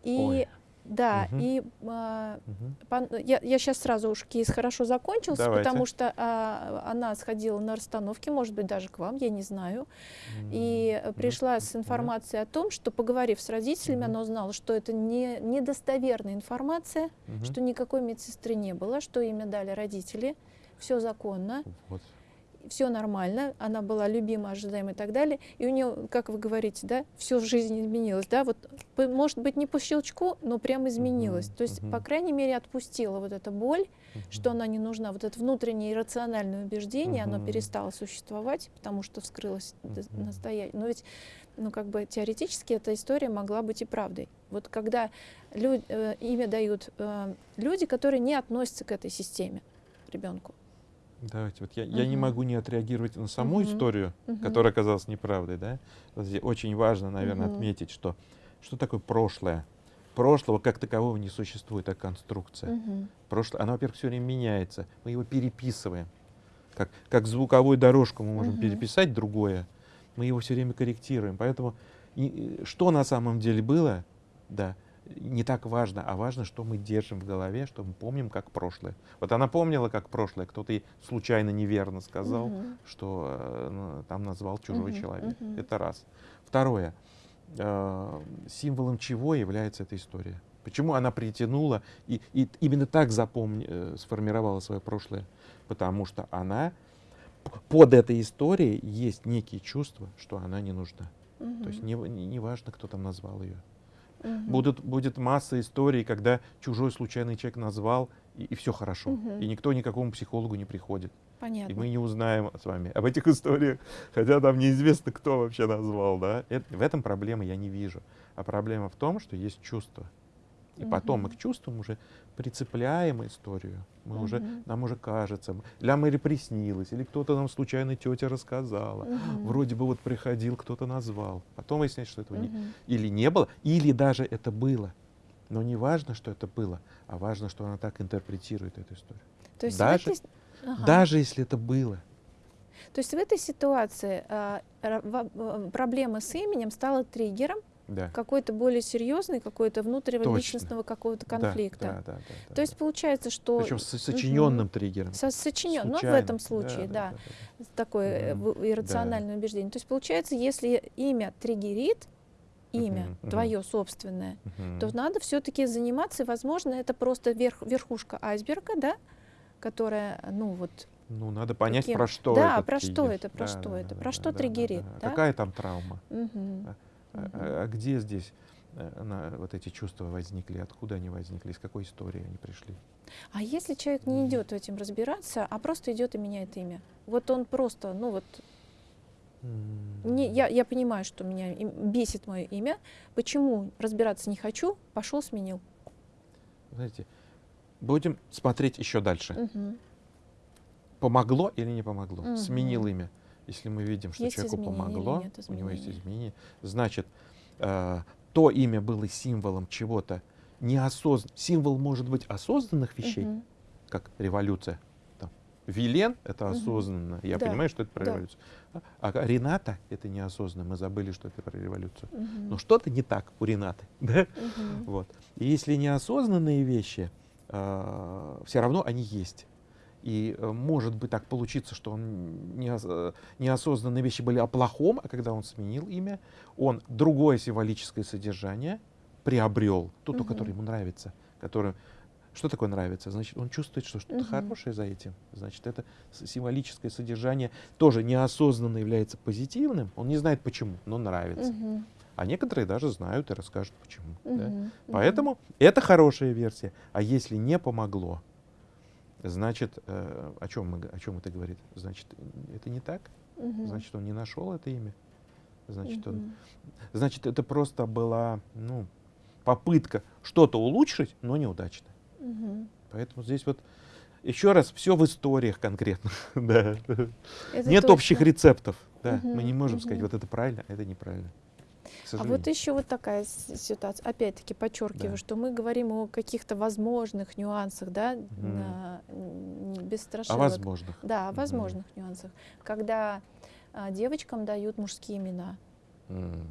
И Ой. Да, угу. и угу. Пан, я, я сейчас сразу уж кейс хорошо закончился, Давайте. потому что а, она сходила на расстановке, может быть, даже к вам, я не знаю, угу. и пришла угу. с информацией угу. о том, что, поговорив с родителями, угу. она узнала, что это не недостоверная информация, угу. что никакой медсестры не было, что имя дали родители, все законно. Вот все нормально, она была любима, ожидаема и так далее. И у нее, как вы говорите, да, все в жизни изменилось, да, вот, может быть, не по щелчку, но прям изменилось. Uh -huh, То есть, uh -huh. по крайней мере, отпустила вот эта боль, uh -huh. что она не нужна. Вот это внутреннее иррациональное убеждение, uh -huh. оно перестало существовать, потому что вскрылось uh -huh. настоящее. Но ведь, ну, как бы теоретически эта история могла быть и правдой. Вот когда люд, э, имя дают э, люди, которые не относятся к этой системе ребенку. Давайте, вот я, uh я не могу не отреагировать на саму uh историю, uh которая оказалась неправдой, да. Очень важно, наверное, uh отметить, что что такое прошлое. Прошлого как такового не существует, как конструкция. Uh Прошлое, оно, во-первых, все время меняется. Мы его переписываем. Как, как звуковую дорожку мы можем uh переписать другое, мы его все время корректируем. Поэтому и, что на самом деле было, да, не так важно, а важно, что мы держим в голове, что мы помним как прошлое. Вот она помнила как прошлое, кто-то ей случайно неверно сказал, угу. что э, там назвал чужой угу, человек. Угу. Это раз. Второе. Э, символом чего является эта история? Почему она притянула и, и именно так запомни, э, сформировала свое прошлое? Потому что она под этой историей есть некие чувства, что она не нужна. Угу. То есть не, не, не важно, кто там назвал ее. Угу. Будут, будет масса историй, когда чужой случайный человек назвал, и, и все хорошо. Угу. И никто никакому психологу не приходит. Понятно. И мы не узнаем с вами об этих историях, хотя там неизвестно, кто вообще назвал. Да? Это, в этом проблемы я не вижу. А проблема в том, что есть чувство. И угу. потом мы к чувствам уже прицепляем историю. Мы угу. уже, нам уже кажется, для Мэри приснилось, или кто-то нам случайно тетя рассказала. Угу. Вроде бы вот приходил, кто-то назвал. Потом выясняется, что этого угу. не, или не было, или даже это было. Но не важно, что это было, а важно, что она так интерпретирует эту историю. То есть даже, этой... ага. даже если это было. То есть в этой ситуации э, проблема с именем стала триггером, да. какой-то более серьезный, какой-то внутриличностного какого-то конфликта. Да, да, да, да, То есть получается, что... Причем с сочиненным угу. триггером. Со сочинен, ну в этом случае, да, да, да, да. такое угу. иррациональное да. убеждение. То есть получается, если имя триггерит, имя, Мгм, мгм. твое собственное, Мгм. то надо все-таки заниматься, возможно, это просто верх, верхушка айсберга, да, которая, ну вот, Ну, надо понять, каким- про что Да, это. про что это, про Да, что да, это, да, про да, что да, да, триггерит, да? Какая там травма? мгм, А, а- а где здесь э, на- вот эти чувства возникли, откуда они возникли, из какой истории они пришли? А если человек не идет этим разбираться, а просто идет и меняет имя, вот он просто, ну вот, не, я, я понимаю, что меня бесит мое имя, почему разбираться не хочу, пошел сменил. Знаете, будем смотреть еще дальше. Мгм. Помогло или не помогло? Мгм. Сменил имя. Если мы видим, что Есть человеку помогло, у него есть изменения? значит, э, то имя было символом чего-то неосознанного. Символ может быть осознанных вещей, Мгм. как революция. Там, Вилен — это осознанно. Я Да, понимаю, что это про да. революцию. А, а Рената — это неосознанно. Мы забыли, что это про революцию. Мгм. Но что-то не так у Ренаты. Да? Мгм. Вот. И если неосознанные вещи, все равно они есть. И э, может быть так получиться, что он э, неосознанные вещи были о плохом, а когда он сменил имя, он другое символическое содержание приобрел, то, то, Мгм. которое ему нравится. Которое, что такое нравится? Значит, он чувствует, что что-то Мгм. хорошее за этим. Значит, это символическое содержание тоже неосознанно является позитивным. Он не знает почему, но нравится. Мгм. А некоторые даже знают и расскажут почему. да. Мгм. Мгм. Поэтому это хорошая версия. А если не помогло, значит, э, о, чем мы, о чем это говорит? Значит, это не так? Мгм. Значит, он не нашел это имя? Значит, он, Мгм. значит, это просто была ну, попытка что-то улучшить, но неудачная. Мгм. Поэтому здесь вот еще раз все в историях конкретно. да. Нет точно. общих рецептов. Да. Мы Мгм, не можем сказать, мгм. вот это правильно, а это неправильно. К А сожалению. вот еще вот такая ситуация. Опять-таки подчеркиваю, Да. что мы говорим о каких-то возможных нюансах, да, Мгм. на- без О страшилок. возможных. Да, о возможных нюансах. Когда а, девочкам дают мужские имена. М.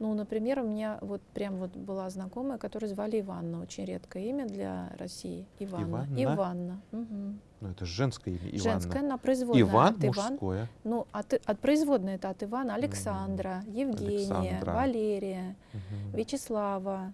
Ну, например, у меня вот прям вот была знакомая, которую звали Иванна, очень редкое имя для России. Иванна. Иванна? Иванна. Мгм. Ну, это женское имя. Иванна. Женское, на производная Иван от Иван. мужское. Ну, от, от производной это от Ивана Александра, Евгения, Александра. Валерия, Мгм. Вячеслава.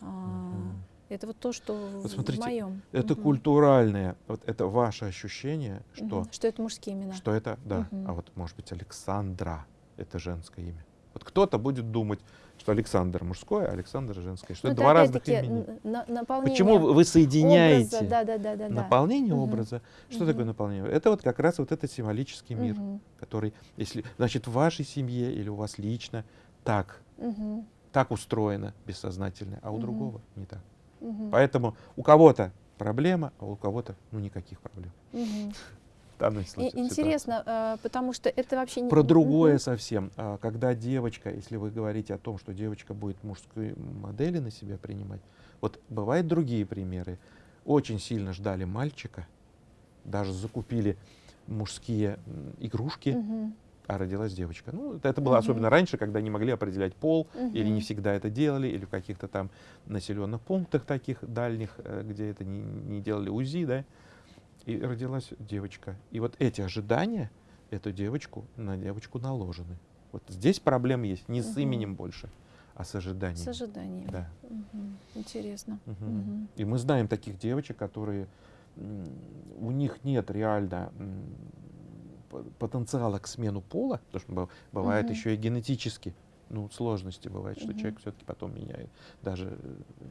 Мгм. Это вот то, что Вот в смотрите, моем. Это Мгм. культуральное, вот это ваше ощущение, что, Мгм. Что это мужские имена. что это, да, Мгм. а вот может быть Александра, это женское имя. Вот кто-то будет думать, что Александр мужское, а Александр женское, что Ну, это два разных имени. Почему вы соединяете образа, да, да, да, да, да. наполнение Мгм. образа? Что Мгм. такое наполнение? Это вот как раз вот этот символический мир, Мгм. который, если, значит, в вашей семье или у вас лично так, Мгм. так устроено бессознательно, а у Мгм. другого не так. Мгм. Поэтому у кого-то проблема, а у кого-то ну никаких проблем. Мгм. В данной ситуации. Интересно, э, потому что это вообще не... Про другое совсем. А, Когда девочка, если вы говорите о том, что девочка будет мужской модели на себя принимать, вот бывают другие примеры. Очень сильно ждали мальчика, даже закупили мужские игрушки, Мгм. а родилась девочка. Ну, это, это было Мгм. особенно раньше, когда не могли определять пол, или не всегда это делали, или в каких-то там населенных пунктах таких дальних, э, где это не, не делали УЗИ, да, и родилась девочка. И вот эти ожидания эту девочку на девочку наложены. Вот здесь проблема есть не с Мгм. именем больше, а с ожиданием. С ожиданием. Да. Мгм. Интересно. Мгм. Мгм. И мы знаем таких девочек, которые у них нет реально потенциала к смену пола, потому что быв- бывает Мгм. еще и генетически ну, сложности бывает, что Мгм. человек все-таки потом меняет, даже,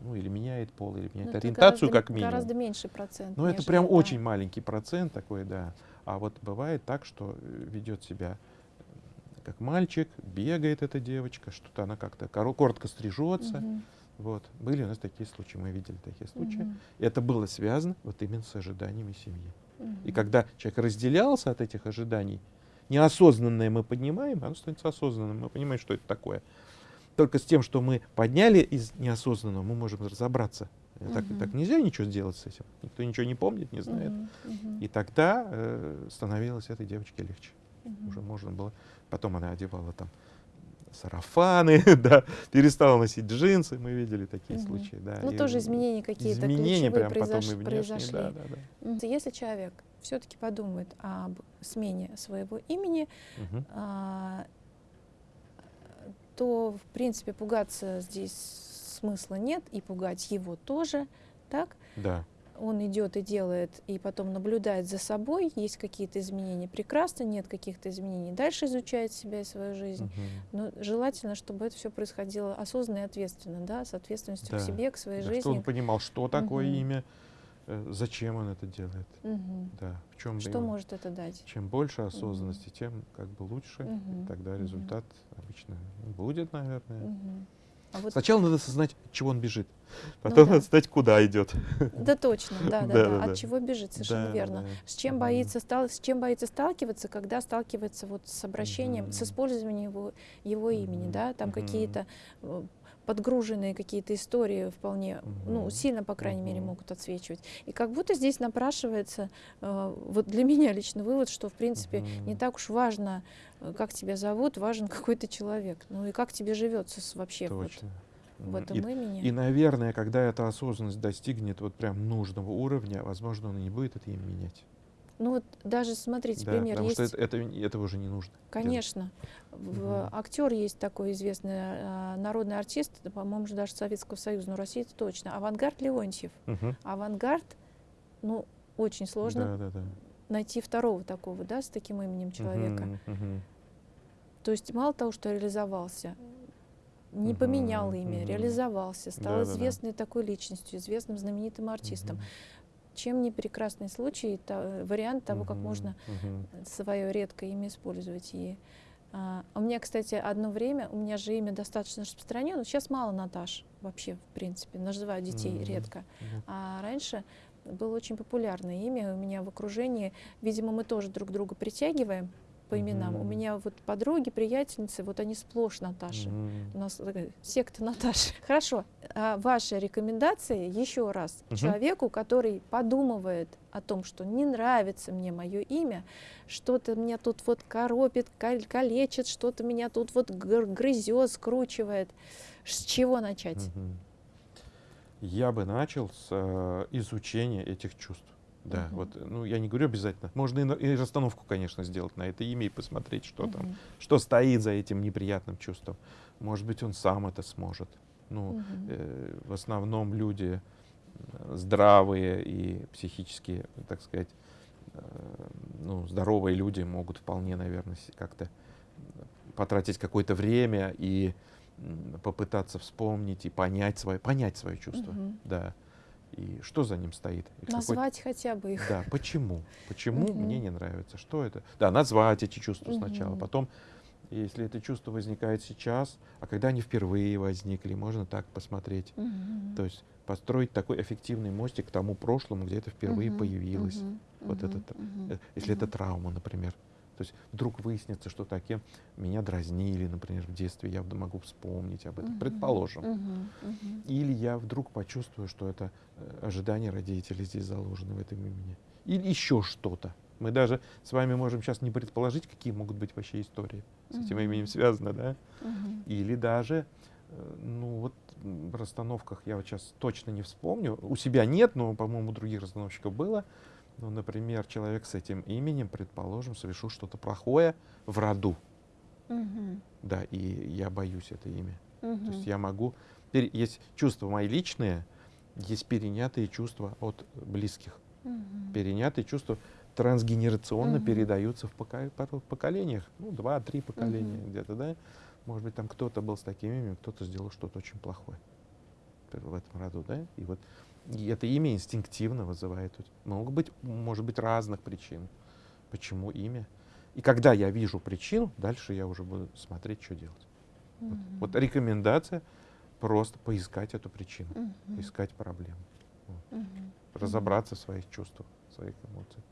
ну, или меняет пол, или Ну, меняет это ориентацию, гораздо- как минимум. Гораздо меньший процент. Ну, это прям да. очень маленький процент такой, да. А вот бывает так, что э, ведет себя э, как мальчик, бегает эта девочка, что-то она как-то коро- коротко стрижется. Мгм. Вот. Были у нас такие случаи, мы видели такие случаи. Мгм. И это было связано вот именно с ожиданиями семьи. И Мгм. когда человек разделялся от этих ожиданий, неосознанное мы поднимаем, оно становится осознанным, мы понимаем, что это такое. Только с тем, что мы подняли из неосознанного, мы можем разобраться. И Так, Мгм. так нельзя ничего сделать с этим. Никто ничего не помнит, не знает. Мгм. И тогда э, становилось этой девочке легче. Мгм. Уже можно было. Потом она одевала там сарафаны, да, перестала носить джинсы. Мы видели такие Мгм. случаи, да. Ну, тоже изменения какие-то изменения ключевые прям потом и внешние, произошли. да, да, да. Если человек все-таки подумает об смене своего имени, Мгм. а, то в принципе, пугаться здесь смысла нет, и пугать его тоже, так? Да. Он идет и делает, и потом наблюдает за собой, есть какие-то изменения, прекрасно, нет каких-то изменений, дальше изучает себя и свою жизнь. Угу. Но желательно, чтобы это все происходило осознанно и ответственно, да, с ответственностью Да. к себе, к своей Да, жизни. Чтобы он понимал, что такое Мгм. имя, зачем он это делает. Мгм. Да, в чем Что может это дать? Чем больше осознанности, тем как бы лучше. Мгм. Тогда результат обычно будет, наверное. Мгм. А вот, Сначала надо осознать, от чего он бежит. Потом да. надо знать, куда идет. да, точно, да, да, да, Да-да-да. От чего бежит, совершенно Да, верно. да. С чем боится стал, с чем боится сталкиваться, когда сталкивается вот с обращением, с Мгм. использованием его, его имени, да, там Мгм. какие-то э, подгруженные какие-то истории вполне, ну, Мгм. сильно, по крайней мере, Мгм. могут отсвечивать. И как будто здесь напрашивается, э, вот для меня лично вывод, что, в принципе, не Мгм. так уж важно, э, как тебя зовут, важен какой ты человек. Ну и как тебе живется вообще вот в этом И, имени. и, наверное, когда эта осознанность достигнет вот прям нужного уровня, возможно, он и не будет это имя менять. Ну вот даже смотрите, Да, пример потому есть. что это, это, этого уже не нужно. Конечно. В- Мгм. Актер есть такой известный а, народный артист, по-моему, же даже Советского Союза, но России это точно. Авангард Леонтьев. Мгм. Авангард, ну, очень сложно Да, да, да. найти второго такого, да, с таким именем человека. Мгм, мгм. То есть мало того, что реализовался, не Мгм, поменял имя, мгм. реализовался, стал Да-да-да. известной такой личностью, известным знаменитым артистом. Мгм. Чем не прекрасный случай, та- вариант того, как можно свое редкое имя использовать. И, а, у меня, кстати, одно время, у меня же имя достаточно распространено, сейчас мало Наташ вообще, в принципе, называют детей редко. А раньше было очень популярное имя у меня в окружении. Видимо, мы тоже друг друга притягиваем по именам. У Мгм. меня вот подруги, приятельницы, вот они сплошь Наташи. Мгм. У нас такая секта Наташи. Хорошо. А ваши рекомендации еще раз Мгм. человеку, который подумывает о том, что не нравится мне мое имя, что-то меня тут вот коропит, кал- калечит, что-то меня тут вот гр- грызет, скручивает. С чего начать? Мгм. Я бы начал с э, изучения этих чувств. Да, Мгм. вот, ну, я не говорю обязательно. Можно и, и расстановку, конечно, сделать на это имя и посмотреть, что там, Мгм. что стоит за этим неприятным чувством. Может быть, он сам это сможет. Ну, Мгм. э, в основном люди э, здравые и психически, так сказать, э, ну, здоровые люди могут вполне, наверное, как-то потратить какое-то время и попытаться вспомнить и понять свое, понять свое чувство. Мгм. Да. И что за ним стоит? И какой- Назвать хотя бы их. Да, почему? Почему Мгм. мне не нравится? Что это? Да, назвать эти чувства сначала. Мгм. Потом, если это чувство возникает сейчас, а когда они впервые возникли, можно так посмотреть. Мгм. То есть построить такой эффективный мостик к тому прошлому, где это впервые Мгм. появилось. Мгм. Вот Мгм. это, Мгм. Э, Если это Мгм. травма, например. То есть вдруг выяснится, что таким меня дразнили, например, в детстве, я могу вспомнить об этом, Мгм. предположим. Мгм. Мгм. Или я вдруг почувствую, что это э, ожидания родителей здесь заложены в этом имени. Или еще что-то. Мы даже с вами можем сейчас не предположить, какие могут быть вообще истории с этим именем связаны, да? Или даже, э, ну вот в расстановках я вот сейчас точно не вспомню. У себя нет, но, по-моему, у других расстановщиков было. Ну, например, человек с этим именем, предположим, совершил что-то плохое в роду. Мгм. Да, и я боюсь это имя. То Мгм. есть я могу... Есть чувства мои личные, есть перенятые чувства от близких. Мгм. Перенятые чувства трансгенерационно Мгм. передаются в, пока- поколениях. Ну, два-три поколения Мгм. где-то, да? Может быть, там кто-то был с таким именем, кто-то сделал что-то очень плохое в этом роду, да? И вот и это имя инстинктивно вызывает. вот- Могут быть, может быть, разных причин, почему имя. И когда я вижу причину, дальше я уже буду смотреть, что делать. Вот, Мгм. вот рекомендация просто поискать эту причину, Мгм. поискать проблему, Мгм. разобраться в своих чувствах, в своих эмоциях.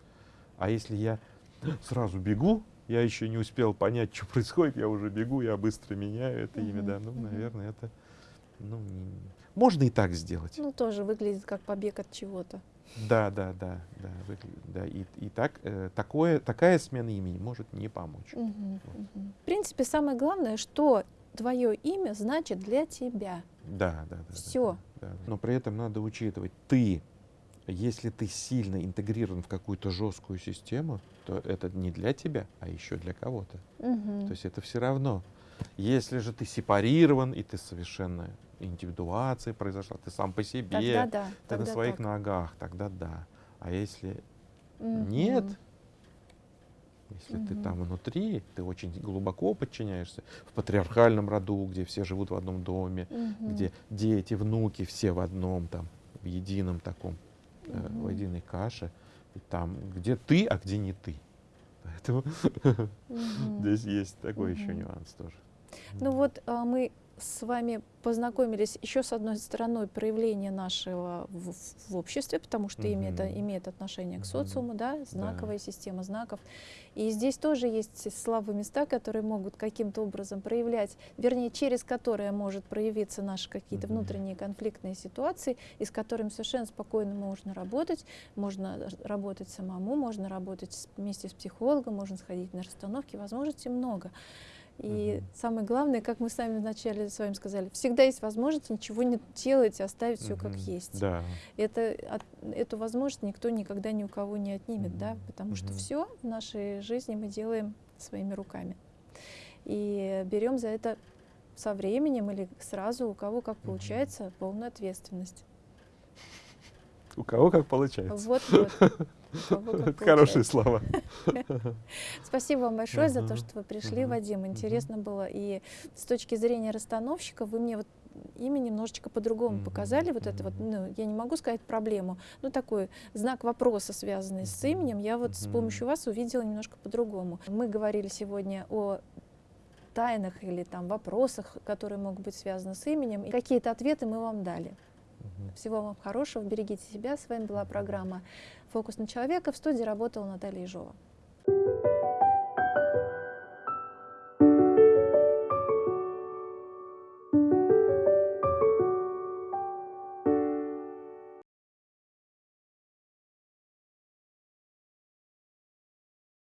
А если я сразу бегу, я еще не успел понять, что происходит, я уже бегу, я быстро меняю это имя, Мгм, да, ну, мгм. наверное, это, ну, не- можно и так сделать. Ну, тоже выглядит как побег от чего-то. Да, да, да, да, да. И, и так, э, такое, такая смена имени может не помочь. Мгм. Мгм. В принципе, самое главное, что твое имя значит для тебя. Да, да, да. Всё. да, да. Но при этом надо учитывать, ты, если ты сильно интегрирован в какую-то жесткую систему, то это не для тебя, а еще для кого-то. Мгм. То есть это все равно. Если же ты сепарирован, и ты совершенно индивидуация произошла, ты сам по себе, тогда да, ты тогда на своих так. ногах, тогда да. А если Мгм. нет, если ты Мгм. там внутри, ты очень глубоко подчиняешься в патриархальном роду, где все живут в одном доме, Мгм. где дети, внуки все в одном там, в едином таком, э, в единой каше, и там, где ты, а где не ты. Поэтому Мгм. здесь есть такой еще Мгм. нюанс тоже. Ну вот а, мы с вами познакомились еще с одной стороной проявления нашего в, в обществе, потому что имеет, Мгм. имеет отношение к социуму, да, знаковая система знаков. И здесь тоже есть слабые места, которые могут каким-то образом проявлять, вернее, через которые может проявиться наши какие-то Мгм. внутренние конфликтные ситуации, и с которыми совершенно спокойно можно работать. Можно работать самому, можно работать вместе с психологом, можно сходить на расстановки, возможностей много. И Мгм. самое главное, как мы сами вначале с вами сказали, всегда есть возможность ничего не делать, и оставить все как есть. Да. Это, от- эту возможность никто никогда ни у кого не отнимет, да, Мгм. потому что Мгм. все в нашей жизни мы делаем своими руками. И берем за это со временем или сразу, у кого как получается, полную ответственность. У кого как получается. Как Это хорошие слова. Спасибо вам большое за то, что вы пришли. Вадим. Интересно было. И с точки зрения расстановщика вы мне вот имя немножечко по-другому показали. Вот это вот, ну, я не могу сказать проблему, но такой знак вопроса, связанный с именем, я вот с помощью вас увидела немножко по-другому. Мы говорили сегодня о тайнах или там вопросах, которые могут быть связаны с именем. И какие-то ответы мы вам дали. Всего вам хорошего, берегите себя. С вами была программа «Фокус на человека». В студии работала Наталья Ежова.